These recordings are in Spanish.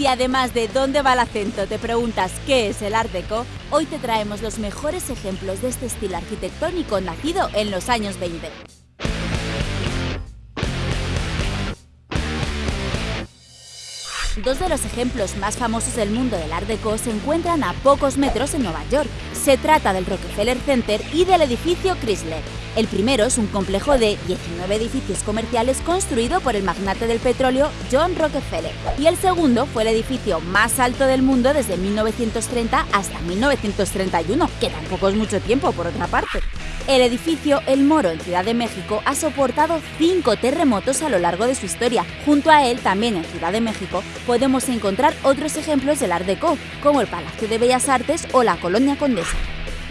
Si además de dónde va el acento te preguntas qué es el Art Deco, hoy te traemos los mejores ejemplos de este estilo arquitectónico nacido en los años 20. Dos de los ejemplos más famosos del mundo del Art Deco se encuentran a pocos metros en Nueva York. Se trata del Rockefeller Center y del edificio Chrysler. El primero es un complejo de 19 edificios comerciales construido por el magnate del petróleo John Rockefeller. Y el segundo fue el edificio más alto del mundo desde 1930 hasta 1931, que tampoco es mucho tiempo por otra parte. El edificio El Moro en Ciudad de México ha soportado cinco terremotos a lo largo de su historia. Junto a él, también en Ciudad de México, podemos encontrar otros ejemplos del Art Deco, como el Palacio de Bellas Artes o la Colonia Condesa.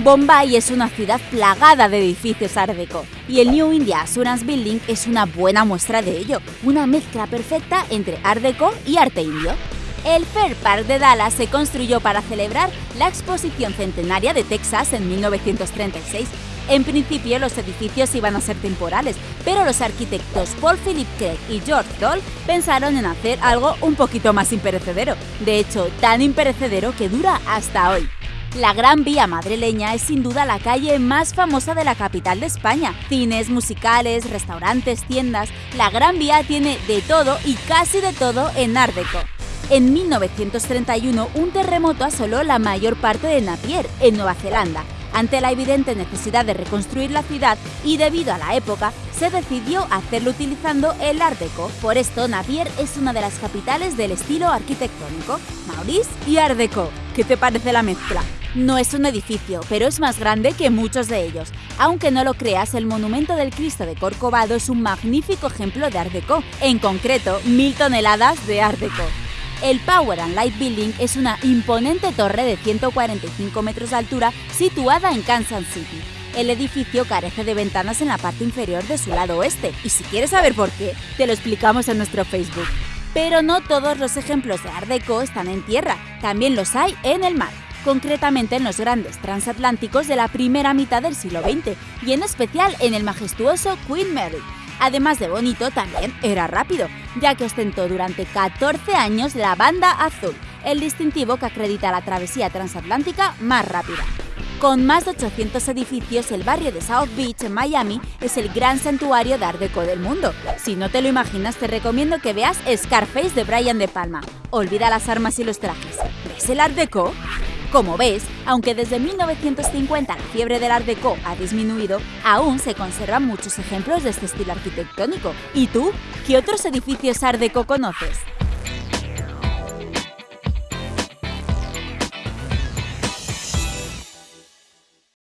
Bombay es una ciudad plagada de edificios Deco y el New India Assurance Building es una buena muestra de ello, una mezcla perfecta entre Art Deco y arte indio. El Fair Park de Dallas se construyó para celebrar la exposición centenaria de Texas en 1936. En principio los edificios iban a ser temporales, pero los arquitectos Paul Philip Craig y George Doll pensaron en hacer algo un poquito más imperecedero. De hecho, tan imperecedero que dura hasta hoy. La Gran Vía madrileña es sin duda la calle más famosa de la capital de España. Cines, musicales, restaurantes, tiendas. La Gran Vía tiene de todo y casi de todo en Art Deco. En 1931, un terremoto asoló la mayor parte de Napier, en Nueva Zelanda. Ante la evidente necesidad de reconstruir la ciudad y debido a la época, se decidió hacerlo utilizando el Art Deco. Por esto, Napier es una de las capitales del estilo arquitectónico. Maurice y Art Deco. ¿Qué te parece la mezcla? No es un edificio, pero es más grande que muchos de ellos. Aunque no lo creas, el monumento del Cristo de Corcovado es un magnífico ejemplo de Art Deco, en concreto, mil toneladas de Art Deco. El Power and Light Building es una imponente torre de 145 metros de altura situada en Kansas City. El edificio carece de ventanas en la parte inferior de su lado oeste, y si quieres saber por qué, te lo explicamos en nuestro Facebook. Pero no todos los ejemplos de Art Deco están en tierra, también los hay en el mar concretamente en los grandes transatlánticos de la primera mitad del siglo XX y en especial en el majestuoso Queen Mary. Además de bonito, también era rápido, ya que ostentó durante 14 años la banda azul, el distintivo que acredita la travesía transatlántica más rápida. Con más de 800 edificios, el barrio de South Beach en Miami es el gran santuario de Art Deco del mundo. Si no te lo imaginas, te recomiendo que veas Scarface de Brian De Palma. Olvida las armas y los trajes. ¿Ves el Art Deco? Como ves, aunque desde 1950 la fiebre del Art Deco ha disminuido, aún se conservan muchos ejemplos de este estilo arquitectónico. ¿Y tú? ¿Qué otros edificios Art Deco conoces?